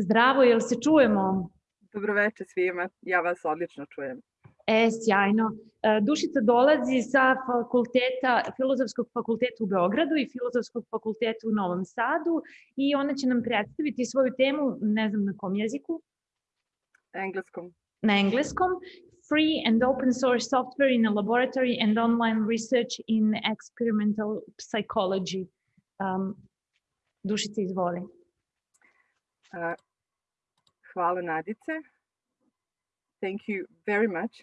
Zdravo, jel se čujemo? Dobroveče svima, ja vas odlično čujem. E, sjajno. E, Dušica dolazi sa fakulteta, Filozofskog fakulteta u Beogradu i Filozofskog fakulteta u Novom Sadu i ona će nam predstaviti svoju temu, ne znam na kom jeziku, Engleskom. na engleskom, Free and Open Source Software in a Laboratory and Online Research in Experimental Psychology. Um, Dušica, izvoli. Uh, hvala Nadice. Thank you very much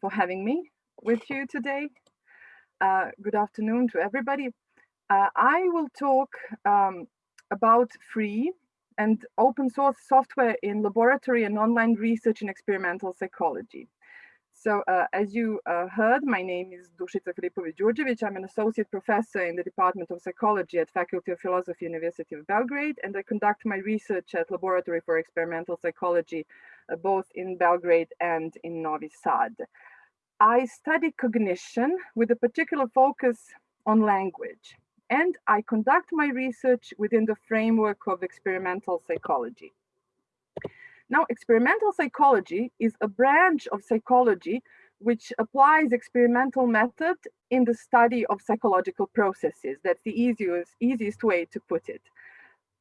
for having me with you today. Uh, good afternoon to everybody. Uh, I will talk um, about free and open source software in laboratory and online research in experimental psychology. So uh, as you uh, heard, my name is Dušica Filipović-Đurđević. I'm an associate professor in the Department of Psychology at Faculty of Philosophy, University of Belgrade, and I conduct my research at Laboratory for Experimental Psychology, uh, both in Belgrade and in Novi Sad. I study cognition with a particular focus on language, and I conduct my research within the framework of experimental psychology. Now, experimental psychology is a branch of psychology which applies experimental method in the study of psychological processes. That's the easiest, easiest way to put it.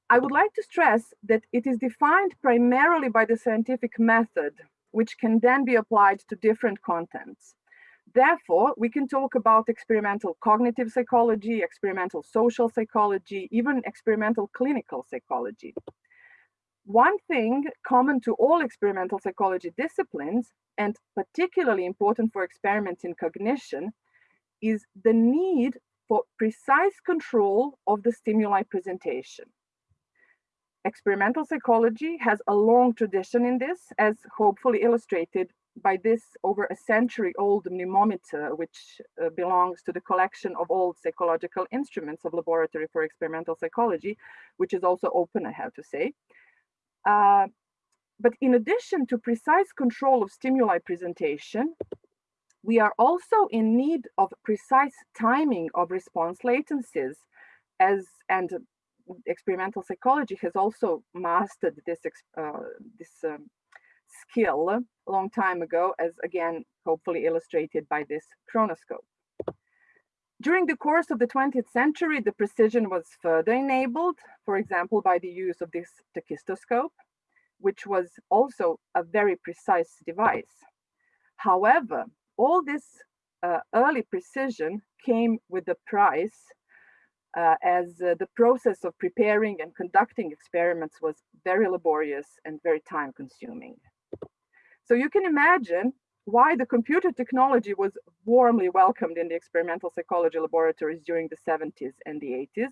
I would like to stress that it is defined primarily by the scientific method, which can then be applied to different contents. Therefore, we can talk about experimental cognitive psychology, experimental social psychology, even experimental clinical psychology. One thing common to all experimental psychology disciplines, and particularly important for experiments in cognition, is the need for precise control of the stimuli presentation. Experimental psychology has a long tradition in this, as hopefully illustrated by this over a century old mnemometer, which uh, belongs to the collection of old psychological instruments of Laboratory for Experimental Psychology, which is also open, I have to say. Uh, but in addition to precise control of stimuli presentation, we are also in need of precise timing of response latencies as and experimental psychology has also mastered this uh, this um, skill a long time ago as again hopefully illustrated by this chronoscope during the course of the 20th century the precision was further enabled for example by the use of this tachistoscope which was also a very precise device however all this uh, early precision came with a price uh, as uh, the process of preparing and conducting experiments was very laborious and very time consuming. So you can imagine why the computer technology was warmly welcomed in the experimental psychology laboratories during the 70s and the 80s.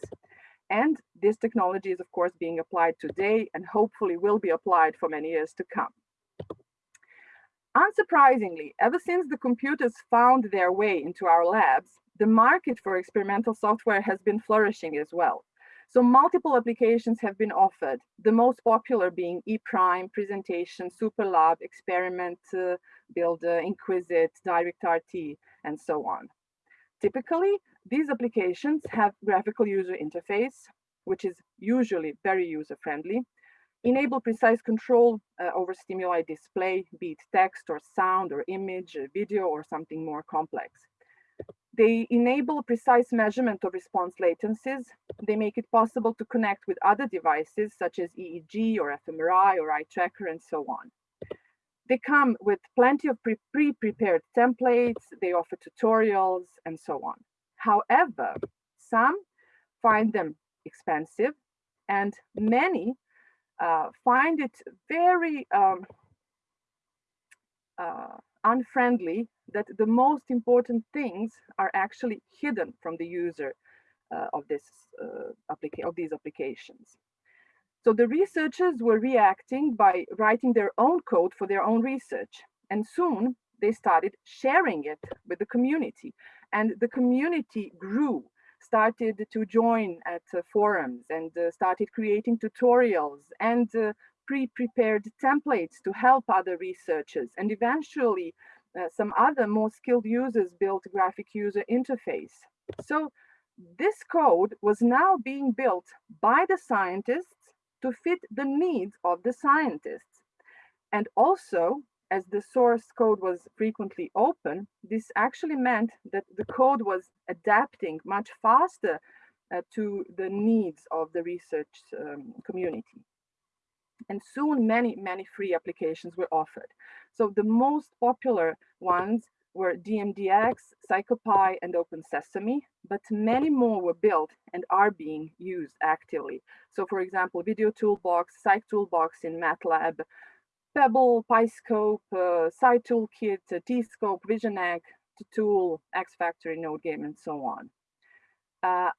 And this technology is of course being applied today and hopefully will be applied for many years to come. Unsurprisingly, ever since the computers found their way into our labs, the market for experimental software has been flourishing as well. So multiple applications have been offered, the most popular being ePrime, Presentation, SuperLab, Experiment, uh, Builder, Inquisit, DirectRT, and so on. Typically, these applications have graphical user interface, which is usually very user-friendly, enable precise control uh, over stimuli display, be it text or sound or image, video, or something more complex. They enable precise measurement of response latencies. They make it possible to connect with other devices such as EEG or fMRI or eye tracker and so on. They come with plenty of pre-prepared templates. They offer tutorials and so on. However, some find them expensive and many uh, find it very um, uh, unfriendly that the most important things are actually hidden from the user uh, of this uh, of these applications. So the researchers were reacting by writing their own code for their own research. And soon they started sharing it with the community. And the community grew, started to join at uh, forums and uh, started creating tutorials and uh, pre-prepared templates to help other researchers. And eventually uh, some other more skilled users built graphic user interface. So this code was now being built by the scientists to fit the needs of the scientists. And also, as the source code was frequently open, this actually meant that the code was adapting much faster uh, to the needs of the research um, community. And soon many, many free applications were offered. So the most popular ones were DMDX, PsychoPy, and Open Sesame, but many more were built and are being used actively. So for example, Video Toolbox, Psych Toolbox in MATLAB, PEBL, PyScope, uh, PsyToolkit, uh, Tscope, VisionEgg, Tool, X-Factory, Node Game, and so on. Uh,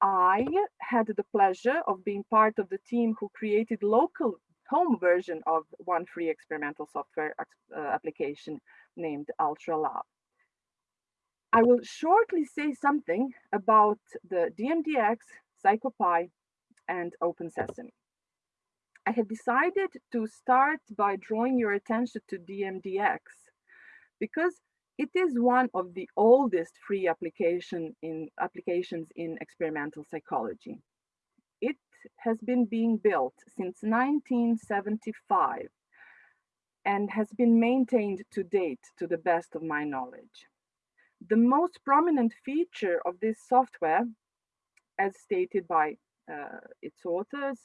I had the pleasure of being part of the team who created local home version of one free experimental software uh, application named UltraLab. I will shortly say something about the DMDX, PsychoPy, and Open Sesame. I had decided to start by drawing your attention to DMDX because it is one of the oldest free application in applications in experimental psychology. It has been being built since 1975 and has been maintained to date to the best of my knowledge. The most prominent feature of this software, as stated by uh, its authors,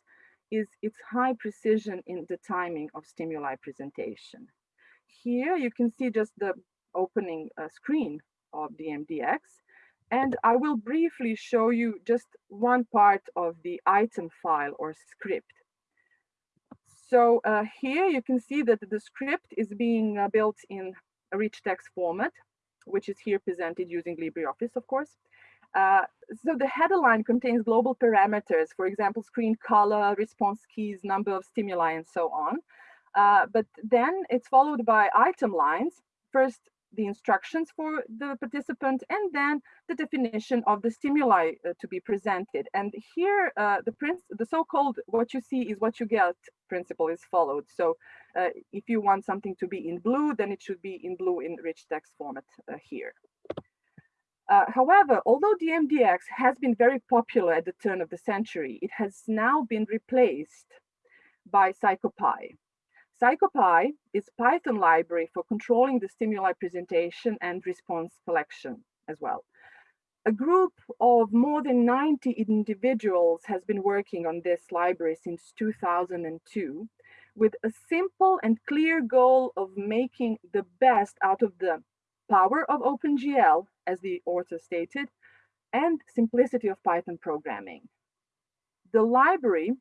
is its high precision in the timing of stimuli presentation. Here you can see just the opening a screen of DMDX. And I will briefly show you just one part of the item file or script. So uh, here you can see that the script is being uh, built in a rich text format, which is here presented using LibreOffice, of course. Uh, so the header line contains global parameters, for example, screen color, response keys, number of stimuli, and so on. Uh, but then it's followed by item lines. First, the instructions for the participant and then the definition of the stimuli uh, to be presented. And here, uh, the, the so-called what you see is what you get principle is followed. So uh, if you want something to be in blue, then it should be in blue in rich text format uh, here. Uh, however, although DMDX has been very popular at the turn of the century, it has now been replaced by PsychoPy. PsychoPy is Python library for controlling the stimuli presentation and response collection as well. A group of more than 90 individuals has been working on this library since 2002 with a simple and clear goal of making the best out of the power of OpenGL, as the author stated, and simplicity of Python programming. The library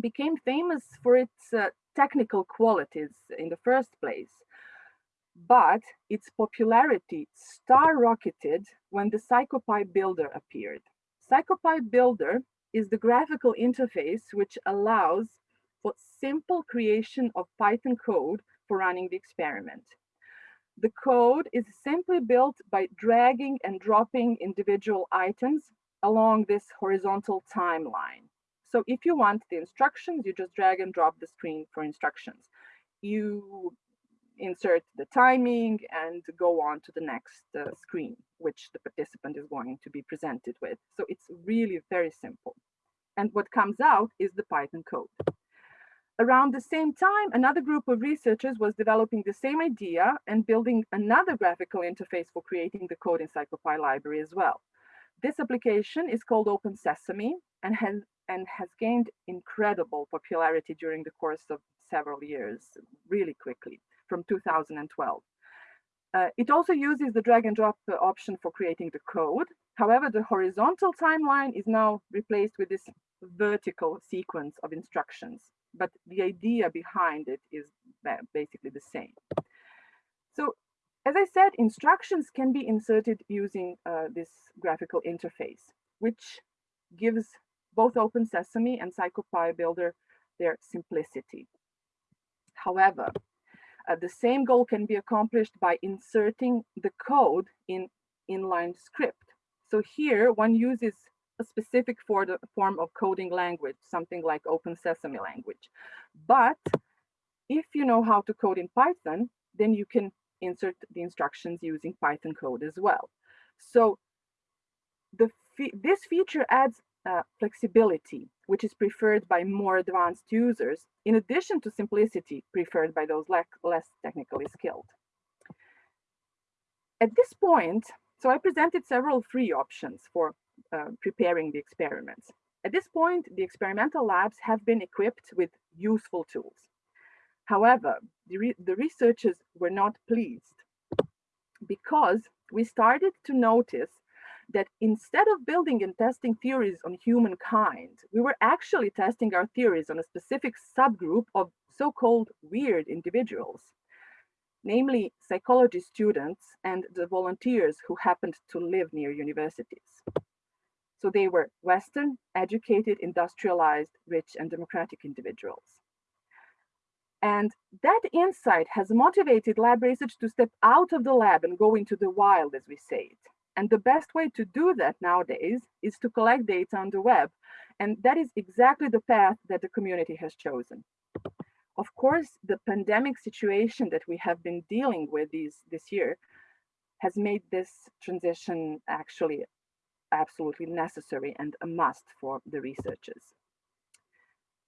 became famous for its uh, technical qualities in the first place, but its popularity skyrocketed when the PsychoPy Builder appeared. PsychoPy Builder is the graphical interface which allows for simple creation of Python code for running the experiment. The code is simply built by dragging and dropping individual items along this horizontal timeline. So if you want the instructions, you just drag and drop the screen for instructions. You insert the timing and go on to the next uh, screen, which the participant is going to be presented with. So it's really very simple. And what comes out is the Python code. Around the same time, another group of researchers was developing the same idea and building another graphical interface for creating the code in PsychoPy library as well. This application is called Open Sesame and has and has gained incredible popularity during the course of several years, really quickly, from 2012. Uh, it also uses the drag and drop uh, option for creating the code. However, the horizontal timeline is now replaced with this vertical sequence of instructions, but the idea behind it is basically the same. So as I said, instructions can be inserted using uh, this graphical interface, which gives both Open Sesame and PsychoPy Builder their simplicity. However, uh, the same goal can be accomplished by inserting the code in inline script. So here one uses a specific for the form of coding language, something like Open Sesame language. But if you know how to code in Python, then you can insert the instructions using Python code as well. So the this feature adds uh, flexibility which is preferred by more advanced users, in addition to simplicity preferred by those less technically skilled. At this point, so I presented several free options for uh, preparing the experiments. At this point, the experimental labs have been equipped with useful tools. However, the, re the researchers were not pleased because we started to notice that instead of building and testing theories on humankind, we were actually testing our theories on a specific subgroup of so-called weird individuals, namely psychology students and the volunteers who happened to live near universities. So they were Western, educated, industrialized, rich, and democratic individuals. And that insight has motivated lab research to step out of the lab and go into the wild, as we say it. And the best way to do that nowadays is to collect data on the web. And that is exactly the path that the community has chosen. Of course, the pandemic situation that we have been dealing with these, this year has made this transition actually absolutely necessary and a must for the researchers.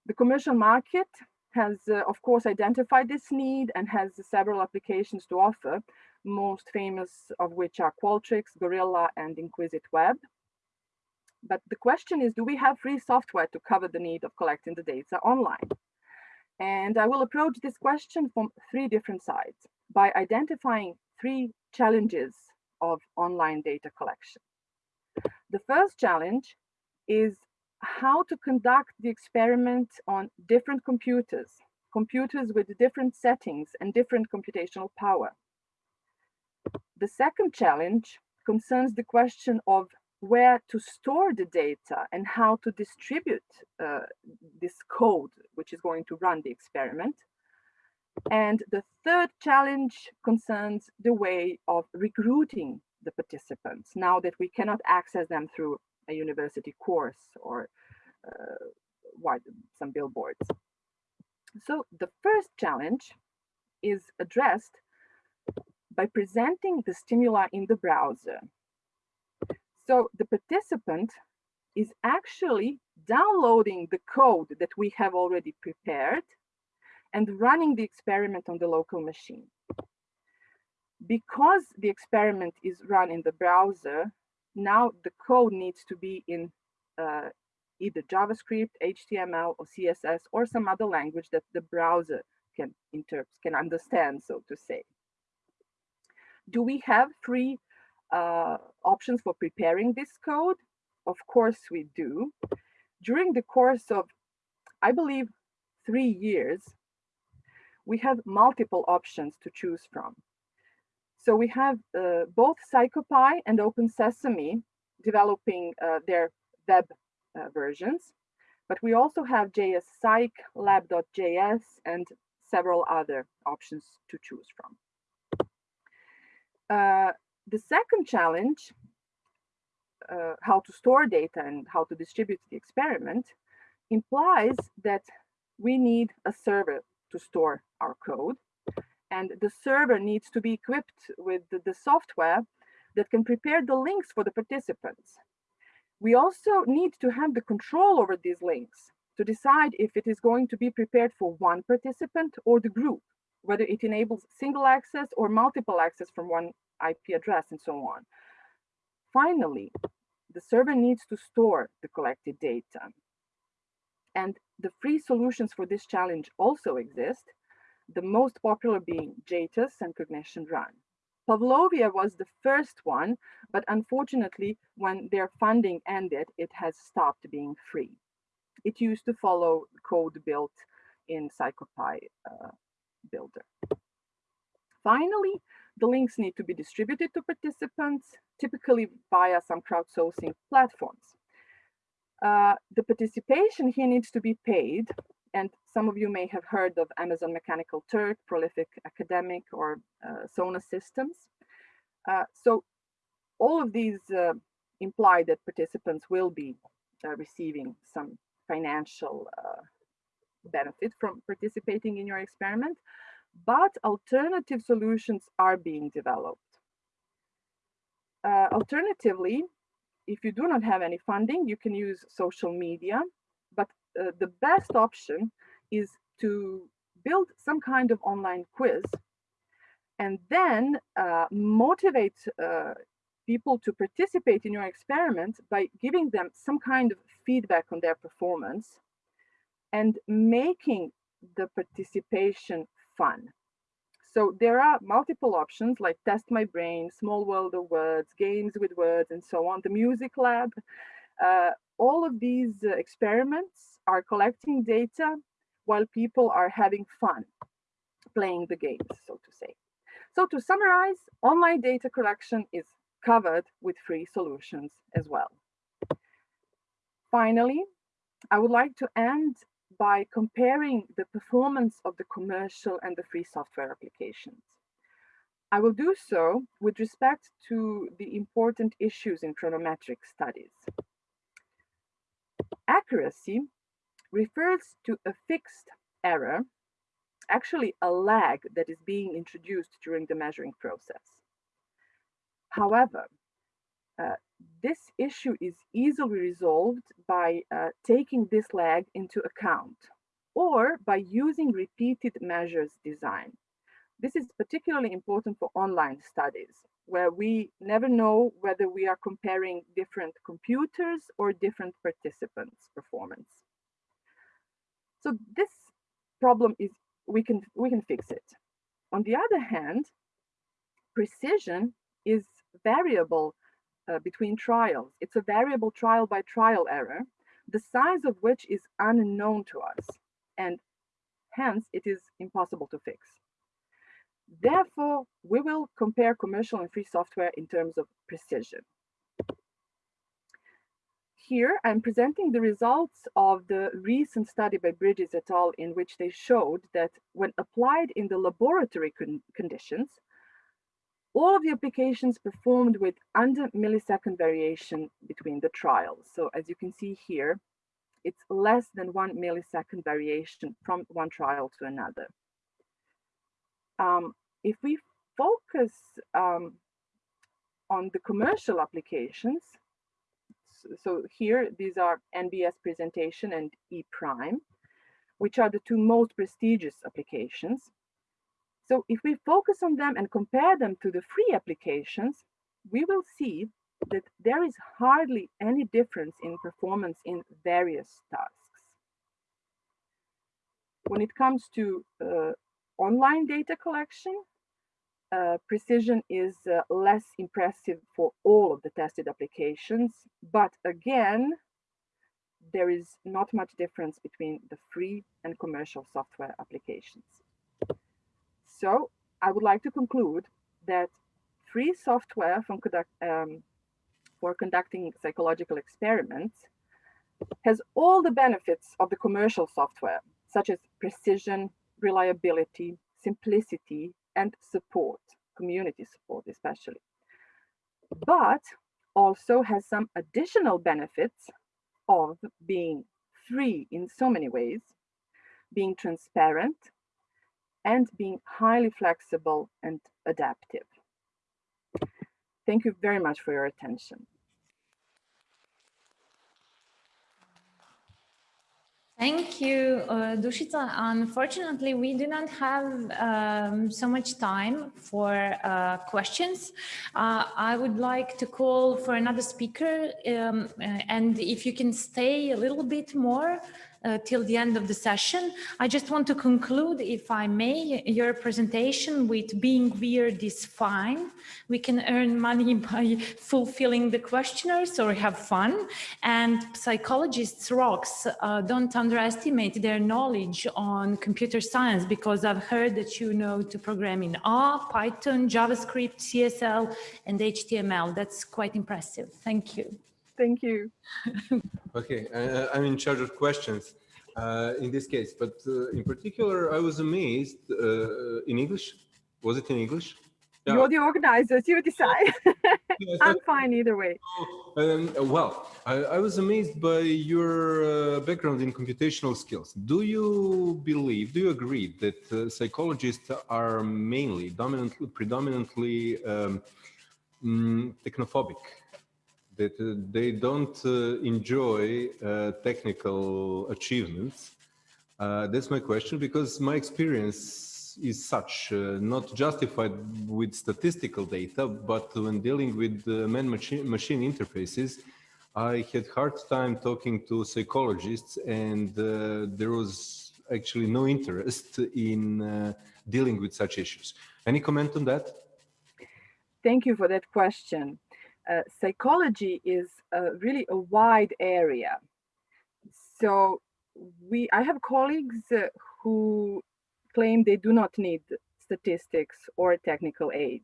The commercial market has, uh, of course, identified this need and has several applications to offer, most famous of which are Qualtrics, Gorilla, and Inquisit Web. But the question is, do we have free software to cover the need of collecting the data online? And I will approach this question from three different sides by identifying three challenges of online data collection. The first challenge is how to conduct the experiment on different computers, computers with different settings and different computational power. The second challenge concerns the question of where to store the data and how to distribute uh, this code, which is going to run the experiment. And the third challenge concerns the way of recruiting the participants now that we cannot access them through a university course or uh, some billboards. So the first challenge is addressed by presenting the stimuli in the browser. So the participant is actually downloading the code that we have already prepared and running the experiment on the local machine. Because the experiment is run in the browser, now the code needs to be in uh, either JavaScript, HTML, or CSS, or some other language that the browser can interpret, can understand, so to say. Do we have free uh, options for preparing this code? Of course we do. During the course of, I believe, three years, we have multiple options to choose from. So we have uh, both PsychoPy and Open Sesame developing uh, their web uh, versions, but we also have JS Psych, lab.js, and several other options to choose from. Uh, the second challenge, uh, how to store data and how to distribute the experiment, implies that we need a server to store our code. And the server needs to be equipped with the, the software that can prepare the links for the participants. We also need to have the control over these links to decide if it is going to be prepared for one participant or the group, whether it enables single access or multiple access from one IP address and so on. Finally, the server needs to store the collected data. And the free solutions for this challenge also exist, the most popular being JATOS and Cognition Run. Pavlovia was the first one, but unfortunately, when their funding ended, it has stopped being free. It used to follow code built in PsychoPy uh, Builder. Finally, the links need to be distributed to participants, typically via some crowdsourcing platforms. Uh, the participation here needs to be paid, and some of you may have heard of Amazon Mechanical Turk, Prolific Academic, or uh, Sona Systems. Uh, so all of these uh, imply that participants will be uh, receiving some financial uh, benefit from participating in your experiment but alternative solutions are being developed. Uh, alternatively, if you do not have any funding, you can use social media, but uh, the best option is to build some kind of online quiz and then uh, motivate uh, people to participate in your experiment by giving them some kind of feedback on their performance and making the participation fun. So there are multiple options like Test My Brain, Small World of Words, Games with Words, and so on. The Music Lab. Uh, all of these uh, experiments are collecting data while people are having fun playing the games, so to say. So to summarize, online data collection is covered with free solutions as well. Finally, I would like to end by comparing the performance of the commercial and the free software applications. I will do so with respect to the important issues in chronometric studies. Accuracy refers to a fixed error, actually a lag that is being introduced during the measuring process. However, uh, this issue is easily resolved by uh, taking this lag into account or by using repeated measures design. This is particularly important for online studies where we never know whether we are comparing different computers or different participants' performance. So this problem is, we can, we can fix it. On the other hand, precision is variable uh, between trials. It's a variable trial by trial error, the size of which is unknown to us, and hence it is impossible to fix. Therefore, we will compare commercial and free software in terms of precision. Here, I'm presenting the results of the recent study by Bridges et al. in which they showed that when applied in the laboratory con conditions, all of the applications performed with under millisecond variation between the trials. So as you can see here, it's less than one millisecond variation from one trial to another. Um, if we focus um, on the commercial applications, so here these are NBS presentation and E prime, which are the two most prestigious applications. So if we focus on them and compare them to the free applications, we will see that there is hardly any difference in performance in various tasks. When it comes to uh, online data collection, uh, precision is uh, less impressive for all of the tested applications, but again, there is not much difference between the free and commercial software applications. So I would like to conclude that free software conduct, um, for conducting psychological experiments has all the benefits of the commercial software, such as precision, reliability, simplicity, and support, community support especially. But also has some additional benefits of being free in so many ways, being transparent, and being highly flexible and adaptive. Thank you very much for your attention. Thank you, uh, Dušica. Unfortunately, we do not have um, so much time for uh, questions. Uh, I would like to call for another speaker, um, and if you can stay a little bit more, uh, till the end of the session. I just want to conclude, if I may, your presentation with being weird is fine. We can earn money by fulfilling the questionnaires or have fun. And psychologists rocks, uh, don't underestimate their knowledge on computer science because I've heard that you know to program in R, Python, JavaScript, CSL, and HTML. That's quite impressive. Thank you. Thank you. okay, uh, I'm in charge of questions uh, in this case, but uh, in particular, I was amazed uh, in English. Was it in English? Yeah. You're the organizers, you decide. I'm fine either way. Um, well, I, I, was amazed by your uh, background in computational skills. Do you believe, do you agree that uh, psychologists are mainly, dominantly, predominantly um, mm, technophobic? That uh, they don't uh, enjoy uh, technical achievements. That's my question because my experience is such, not justified with statistical data, but when dealing with man-machine machine interfaces, I had hard time talking to psychologists and uh, there was actually no interest in uh, dealing with such issues. Any comment on that? Thank you for that question. Uh, psychology is really a wide area. So we, I have colleagues uh, who claim they do not need statistics or technical aid.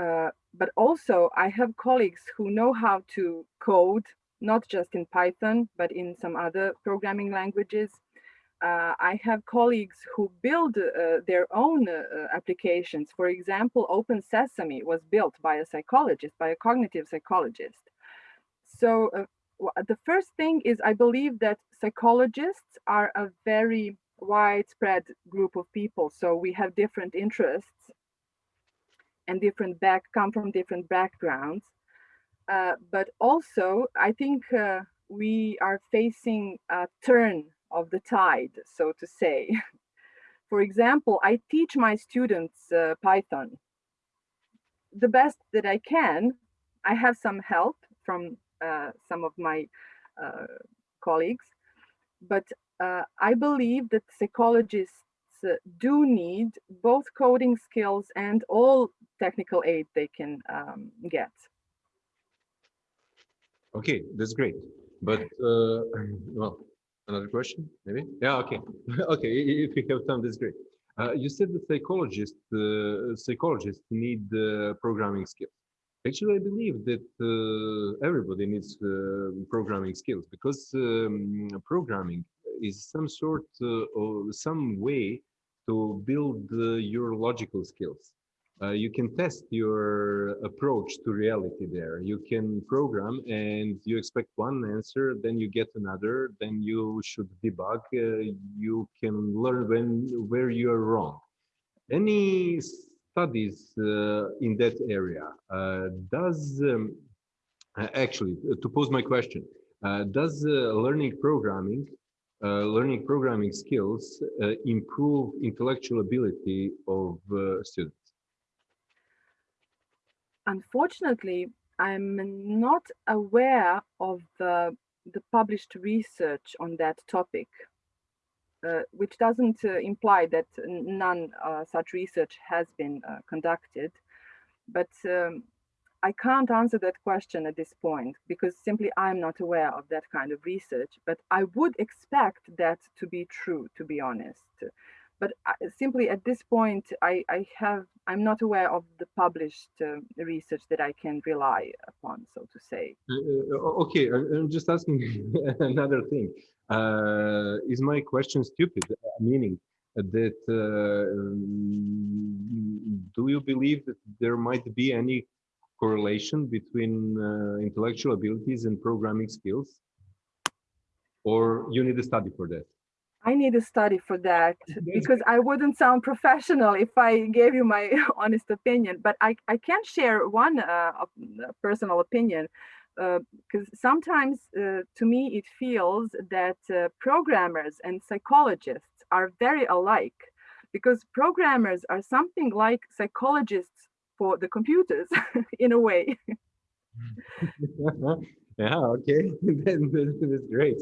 Uh, but also I have colleagues who know how to code, not just in Python, but in some other programming languages. Uh, I have colleagues who build uh, their own uh, applications. For example, Open Sesame was built by a psychologist, by a cognitive psychologist. So uh, the first thing is I believe that psychologists are a very widespread group of people. So we have different interests and different back come from different backgrounds. Uh, but also, I think uh, we are facing a turn of the tide, so to say. For example, I teach my students uh, Python the best that I can. I have some help from uh, some of my uh, colleagues, but uh, I believe that psychologists uh, do need both coding skills and all technical aid they can um, get. Okay, that's great. But uh, well, another question, maybe? Yeah. Okay. okay. If you have time, that's great. Uh, you said that psychologists uh, psychologists need programming skills. Actually, I believe that uh, everybody needs uh, programming skills because um, programming is some sort uh, or some way to build your logical skills. Uh, you can test your approach to reality there. You can program and you expect one answer, then you get another, then you should debug. Uh, you can learn when where you are wrong. Any studies uh, in that area? Uh, does um, uh, actually uh, to pose my question? Does learning programming, uh, learning programming skills uh, improve intellectual ability of uh, students? Unfortunately, I'm not aware of the, the published research on that topic, uh, which doesn't uh, imply that none uh, such research has been uh, conducted. But um, I can't answer that question at this point because simply I'm not aware of that kind of research. But I would expect that to be true, to be honest. But simply at this point, I, I have I'm not aware of the published uh, research that I can rely upon, so to say. Uh, uh, okay, I- I'm just asking another thing. Uh, is my question stupid? Uh, Meaning that uh, um, do you believe that there might be any correlation between uh, intellectual abilities and programming skills? Or you need a study for that? I need a study for that because I wouldn't sound professional if I gave you my honest opinion. But I, I can share one uh, uh, personal opinion because sometimes uh, to me it feels that uh, programmers and psychologists are very alike because programmers are something like psychologists for the computers in a way. yeah, okay, that's great.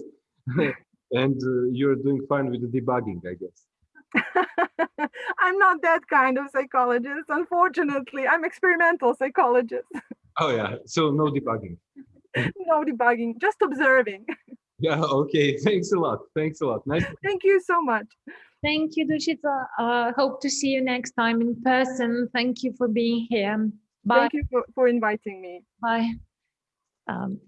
And uh, you're doing fine with the debugging, I guess. I'm not that kind of psychologist, unfortunately. I'm experimental psychologist. Oh yeah, so no debugging. no debugging, just observing. Yeah, okay. Thanks a lot. Thanks a lot. Nice. Thank you so much. Thank you, Dušica. Uh, hope to see you next time in person. Thank you for being here. Bye. Thank you for, for inviting me. Bye. Um,